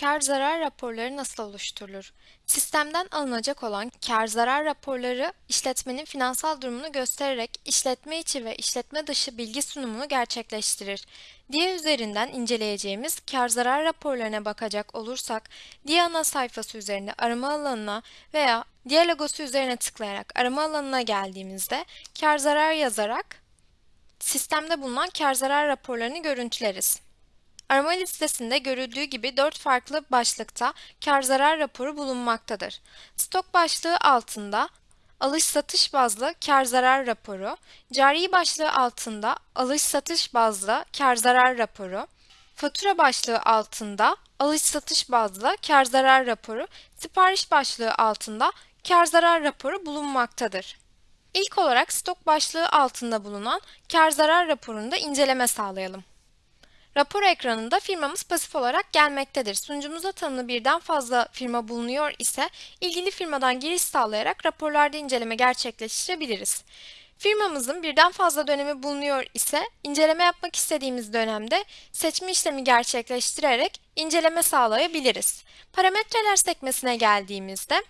Kar zarar raporları nasıl oluşturulur? Sistemden alınacak olan kar zarar raporları işletmenin finansal durumunu göstererek işletme içi ve işletme dışı bilgi sunumunu gerçekleştirir. DIA üzerinden inceleyeceğimiz kar zarar raporlarına bakacak olursak DIA ana sayfası üzerinde arama alanına veya DIA logosu üzerine tıklayarak arama alanına geldiğimizde kar zarar yazarak sistemde bulunan kar zarar raporlarını görüntüleriz. Arama listesinde görüldüğü gibi 4 farklı başlıkta kar zarar raporu bulunmaktadır. Stok başlığı altında alış satış bazlı kar zarar raporu, cari başlığı altında alış satış bazlı kar zarar raporu, fatura başlığı altında alış satış bazlı kar zarar raporu, sipariş başlığı altında kar zarar raporu bulunmaktadır. İlk olarak stok başlığı altında bulunan kar zarar raporunda inceleme sağlayalım. Rapor ekranında firmamız pasif olarak gelmektedir. Sunucumuza tanımlı birden fazla firma bulunuyor ise ilgili firmadan giriş sağlayarak raporlarda inceleme gerçekleştirebiliriz. Firmamızın birden fazla dönemi bulunuyor ise inceleme yapmak istediğimiz dönemde seçme işlemi gerçekleştirerek inceleme sağlayabiliriz. Parametreler sekmesine geldiğimizde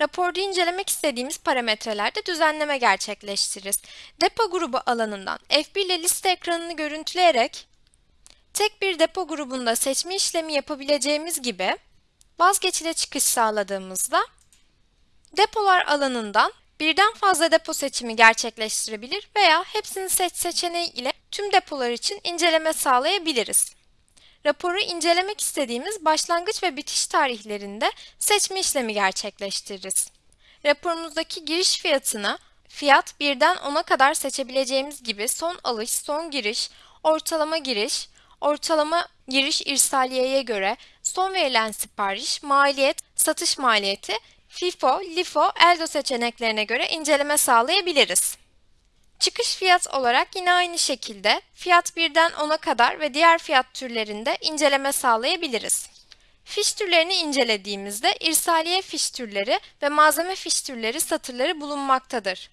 Raporda incelemek istediğimiz parametrelerde düzenleme gerçekleştiririz. Depo grubu alanından F1 ile liste ekranını görüntüleyerek tek bir depo grubunda seçme işlemi yapabileceğimiz gibi vazgeçile çıkış sağladığımızda depolar alanından birden fazla depo seçimi gerçekleştirebilir veya hepsini seç seçeneği ile tüm depolar için inceleme sağlayabiliriz. Raporu incelemek istediğimiz başlangıç ve bitiş tarihlerinde seçme işlemi gerçekleştiririz. Raporumuzdaki giriş fiyatını fiyat 1'den 10'a kadar seçebileceğimiz gibi son alış, son giriş, ortalama giriş, ortalama giriş irsaliyeye göre son verilen sipariş, maliyet, satış maliyeti, FIFO, LIFO, ELDO seçeneklerine göre inceleme sağlayabiliriz. Çıkış fiyat olarak yine aynı şekilde fiyat 1'den 10'a kadar ve diğer fiyat türlerinde inceleme sağlayabiliriz. Fiş türlerini incelediğimizde irsaliye fiş türleri ve malzeme fiş türleri satırları bulunmaktadır.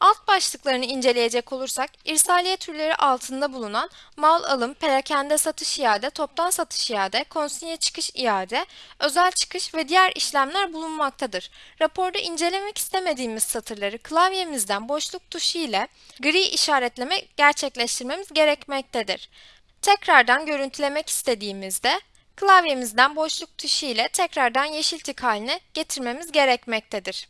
Alt başlıklarını inceleyecek olursak, irsaliye türleri altında bulunan mal alım, perakende satış iade, toptan satış iade, konsinye çıkış iade, özel çıkış ve diğer işlemler bulunmaktadır. Raporda incelemek istemediğimiz satırları klavyemizden boşluk tuşu ile gri işaretleme gerçekleştirmemiz gerekmektedir. Tekrardan görüntülemek istediğimizde klavyemizden boşluk tuşu ile tekrardan yeşil tık haline getirmemiz gerekmektedir.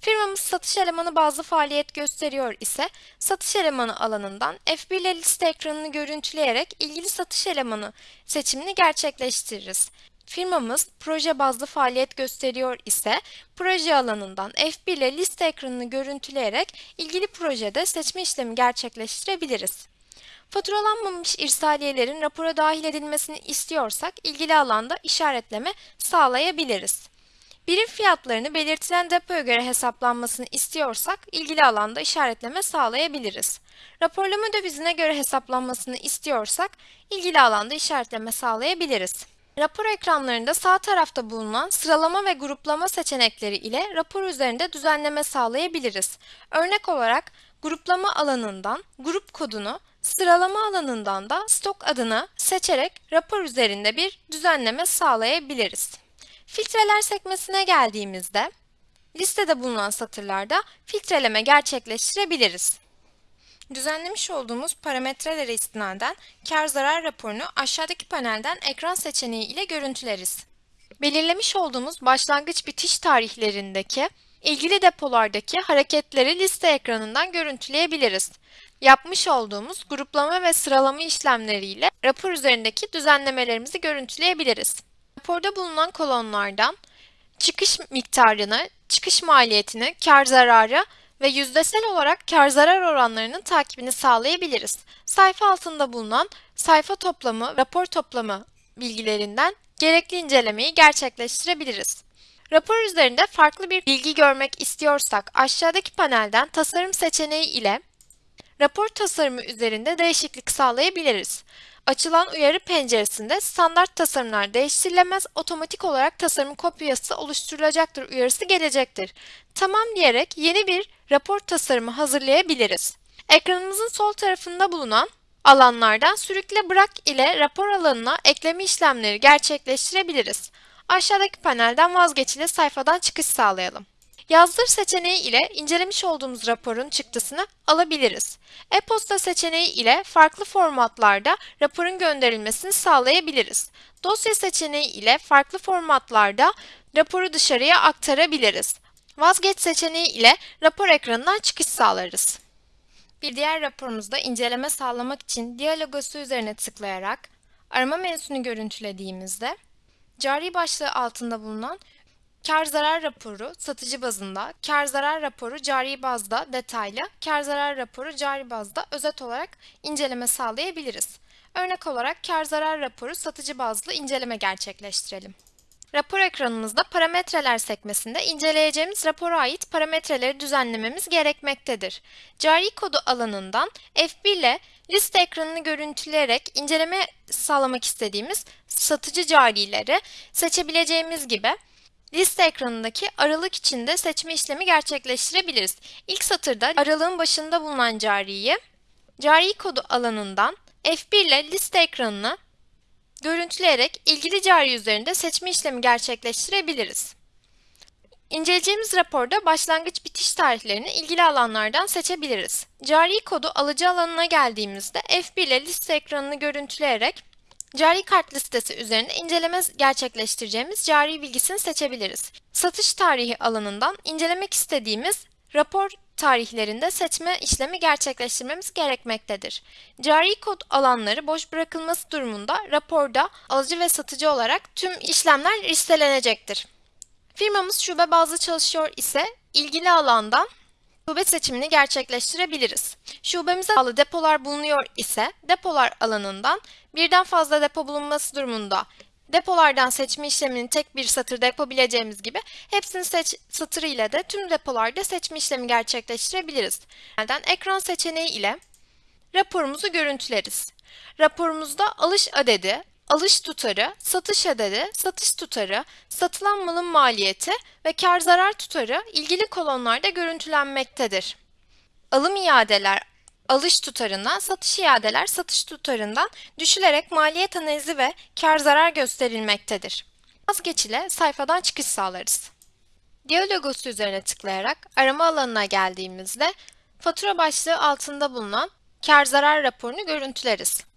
Firmamız satış elemanı bazlı faaliyet gösteriyor ise satış elemanı alanından F1 ile liste ekranını görüntüleyerek ilgili satış elemanı seçimini gerçekleştiririz. Firmamız proje bazlı faaliyet gösteriyor ise proje alanından F1 ile liste ekranını görüntüleyerek ilgili projede seçme işlemi gerçekleştirebiliriz. Faturalanmamış irsaliyelerin rapora dahil edilmesini istiyorsak ilgili alanda işaretleme sağlayabiliriz. Birim fiyatlarını belirtilen depoya göre hesaplanmasını istiyorsak ilgili alanda işaretleme sağlayabiliriz. Raporlama dövizine göre hesaplanmasını istiyorsak ilgili alanda işaretleme sağlayabiliriz. Rapor ekranlarında sağ tarafta bulunan sıralama ve gruplama seçenekleri ile rapor üzerinde düzenleme sağlayabiliriz. Örnek olarak gruplama alanından grup kodunu, sıralama alanından da stok adını seçerek rapor üzerinde bir düzenleme sağlayabiliriz. Filtreler sekmesine geldiğimizde listede bulunan satırlarda filtreleme gerçekleştirebiliriz. Düzenlemiş olduğumuz parametrelere istinaden kar zarar raporunu aşağıdaki panelden ekran seçeneği ile görüntüleriz. Belirlemiş olduğumuz başlangıç bitiş tarihlerindeki ilgili depolardaki hareketleri liste ekranından görüntüleyebiliriz. Yapmış olduğumuz gruplama ve sıralama işlemleriyle rapor üzerindeki düzenlemelerimizi görüntüleyebiliriz. Raporda bulunan kolonlardan çıkış miktarını, çıkış maliyetini, kar zararı ve yüzdesel olarak kar zarar oranlarının takibini sağlayabiliriz. Sayfa altında bulunan sayfa toplamı, rapor toplamı bilgilerinden gerekli incelemeyi gerçekleştirebiliriz. Rapor üzerinde farklı bir bilgi görmek istiyorsak aşağıdaki panelden tasarım seçeneği ile rapor tasarımı üzerinde değişiklik sağlayabiliriz. Açılan uyarı penceresinde standart tasarımlar değiştirilemez otomatik olarak tasarım kopyası oluşturulacaktır uyarısı gelecektir. Tamam diyerek yeni bir rapor tasarımı hazırlayabiliriz. Ekranımızın sol tarafında bulunan alanlardan sürükle bırak ile rapor alanına ekleme işlemleri gerçekleştirebiliriz. Aşağıdaki panelden vazgeçili sayfadan çıkış sağlayalım. Yazdır seçeneği ile incelemiş olduğumuz raporun çıktısını alabiliriz. E-posta seçeneği ile farklı formatlarda raporun gönderilmesini sağlayabiliriz. Dosya seçeneği ile farklı formatlarda raporu dışarıya aktarabiliriz. Vazgeç seçeneği ile rapor ekranından çıkış sağlarız. Bir diğer raporumuzda inceleme sağlamak için diyalogosu üzerine tıklayarak arama menüsünü görüntülediğimizde cari başlığı altında bulunan Kar zarar raporu satıcı bazında, kar zarar raporu cari bazda detaylı, kar zarar raporu cari bazda özet olarak inceleme sağlayabiliriz. Örnek olarak kar zarar raporu satıcı bazlı inceleme gerçekleştirelim. Rapor ekranımızda parametreler sekmesinde inceleyeceğimiz rapora ait parametreleri düzenlememiz gerekmektedir. Cari kodu alanından F1 ile liste ekranını görüntüleyerek inceleme sağlamak istediğimiz satıcı carileri seçebileceğimiz gibi Liste ekranındaki aralık içinde seçme işlemi gerçekleştirebiliriz. İlk satırda aralığın başında bulunan cariyi cari kodu alanından F1 ile liste ekranını görüntüleyerek ilgili cari üzerinde seçme işlemi gerçekleştirebiliriz. İnceleyeceğimiz raporda başlangıç bitiş tarihlerini ilgili alanlardan seçebiliriz. Cari kodu alıcı alanına geldiğimizde F1 ile liste ekranını görüntüleyerek Cari kart listesi üzerinde inceleme gerçekleştireceğimiz cari bilgisini seçebiliriz. Satış tarihi alanından incelemek istediğimiz rapor tarihlerinde seçme işlemi gerçekleştirmemiz gerekmektedir. Cari kod alanları boş bırakılması durumunda raporda alıcı ve satıcı olarak tüm işlemler listelenecektir. Firmamız şube bazlı çalışıyor ise ilgili alandan şube seçimini gerçekleştirebiliriz. Şubemize bağlı depolar bulunuyor ise depolar alanından birden fazla depo bulunması durumunda depolardan seçme işlemini tek bir satırda yapabileceğimiz gibi hepsini seç satırı ile de tüm depolarda seçme işlemi gerçekleştirebiliriz. Ekran seçeneği ile raporumuzu görüntüleriz. Raporumuzda alış adedi, alış tutarı, satış adedi, satış tutarı, satılan malın maliyeti ve kar zarar tutarı ilgili kolonlarda görüntülenmektedir. Alım iadeler alış tutarından, satış iadeler satış tutarından düşülerek maliyet analizi ve kar zarar gösterilmektedir. Vazgeç ile sayfadan çıkış sağlarız. Diyalogosu üzerine tıklayarak arama alanına geldiğimizde fatura başlığı altında bulunan kar zarar raporunu görüntüleriz.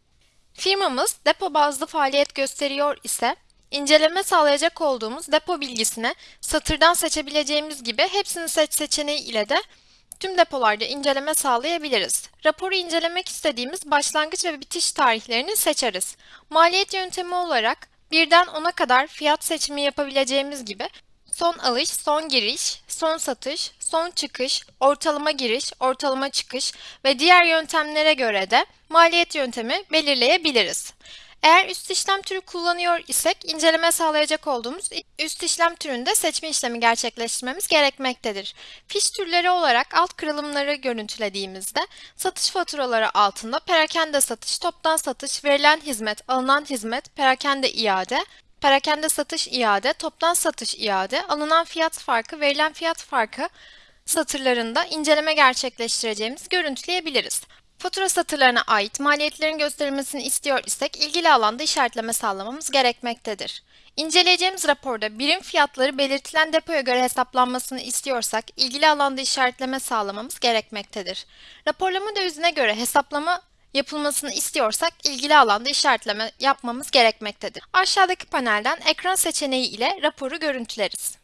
Firmamız depo bazlı faaliyet gösteriyor ise inceleme sağlayacak olduğumuz depo bilgisini satırdan seçebileceğimiz gibi hepsini seç seçeneği ile de tüm depolarda inceleme sağlayabiliriz. Raporu incelemek istediğimiz başlangıç ve bitiş tarihlerini seçeriz. Maliyet yöntemi olarak birden 10'a kadar fiyat seçimi yapabileceğimiz gibi son alış, son giriş, son satış, son çıkış, ortalama giriş, ortalama çıkış ve diğer yöntemlere göre de maliyet yöntemi belirleyebiliriz. Eğer üst işlem türü kullanıyor isek inceleme sağlayacak olduğumuz üst işlem türünde seçme işlemi gerçekleştirmemiz gerekmektedir. Fiş türleri olarak alt kırılımları görüntülediğimizde satış faturaları altında perakende satış, toptan satış, verilen hizmet, alınan hizmet, perakende iade, perakende satış iade, toptan satış iade, alınan fiyat farkı, verilen fiyat farkı satırlarında inceleme gerçekleştireceğimiz görüntüleyebiliriz. Fatura satırlarına ait maliyetlerin gösterilmesini istiyor isek ilgili alanda işaretleme sağlamamız gerekmektedir. İnceleyeceğimiz raporda birim fiyatları belirtilen depoya göre hesaplanmasını istiyorsak ilgili alanda işaretleme sağlamamız gerekmektedir. Raporlama dövizine göre hesaplama yapılmasını istiyorsak ilgili alanda işaretleme yapmamız gerekmektedir. Aşağıdaki panelden ekran seçeneği ile raporu görüntüleriz.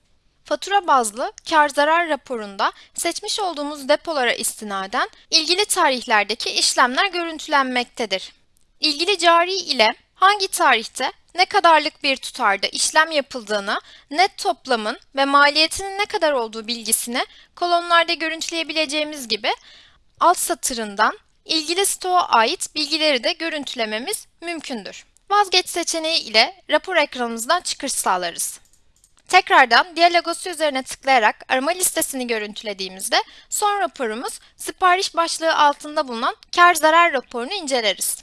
Fatura bazlı kar zarar raporunda seçmiş olduğumuz depolara istinaden ilgili tarihlerdeki işlemler görüntülenmektedir. İlgili cari ile hangi tarihte ne kadarlık bir tutarda işlem yapıldığını, net toplamın ve maliyetinin ne kadar olduğu bilgisini kolonlarda görüntüleyebileceğimiz gibi alt satırından ilgili stoğa ait bilgileri de görüntülememiz mümkündür. Vazgeç seçeneği ile rapor ekranımızdan çıkış sağlarız. Tekrardan diyalogosu üzerine tıklayarak arama listesini görüntülediğimizde son raporumuz sipariş başlığı altında bulunan kar zarar raporunu inceleriz.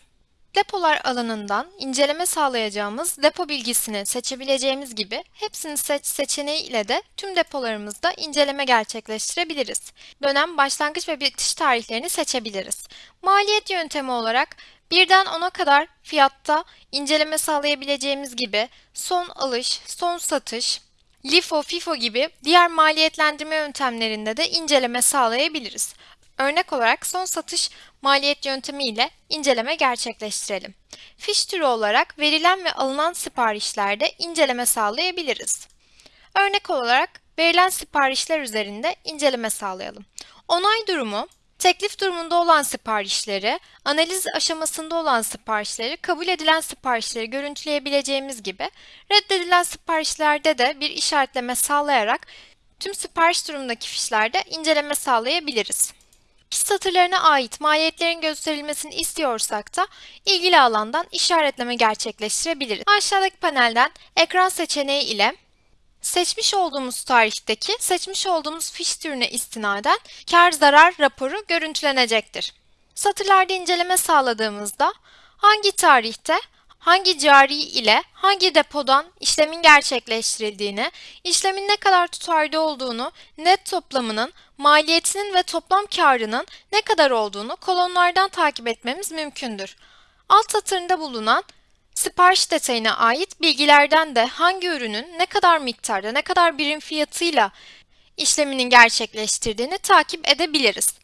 Depolar alanından inceleme sağlayacağımız depo bilgisini seçebileceğimiz gibi hepsini seç seçeneği ile de tüm depolarımızda inceleme gerçekleştirebiliriz. Dönem başlangıç ve bitiş tarihlerini seçebiliriz. Maliyet yöntemi olarak Birden 10'a kadar fiyatta inceleme sağlayabileceğimiz gibi son alış, son satış, LIFO, FIFO gibi diğer maliyetlendirme yöntemlerinde de inceleme sağlayabiliriz. Örnek olarak son satış maliyet yöntemi ile inceleme gerçekleştirelim. Fiş türü olarak verilen ve alınan siparişlerde inceleme sağlayabiliriz. Örnek olarak verilen siparişler üzerinde inceleme sağlayalım. Onay durumu, teklif durumunda olan siparişleri, analiz aşamasında olan siparişleri, kabul edilen siparişleri görüntüleyebileceğimiz gibi reddedilen siparişlerde de bir işaretleme sağlayarak tüm sipariş durumundaki fişlerde inceleme sağlayabiliriz. Fiş satırlarına ait maliyetlerin gösterilmesini istiyorsak da ilgili alandan işaretleme gerçekleştirebiliriz. Aşağıdaki panelden ekran seçeneği ile Seçmiş olduğumuz tarihteki seçmiş olduğumuz fiş türüne istinaden kar zarar raporu görüntülenecektir. Satırlarda inceleme sağladığımızda hangi tarihte hangi cari ile hangi depodan işlemin gerçekleştirildiğini, işlemin ne kadar tutarlı olduğunu, net toplamının, maliyetinin ve toplam karının ne kadar olduğunu kolonlardan takip etmemiz mümkündür. Alt satırında bulunan Sipariş detayına ait bilgilerden de hangi ürünün ne kadar miktarda, ne kadar birim fiyatıyla işleminin gerçekleştirdiğini takip edebiliriz.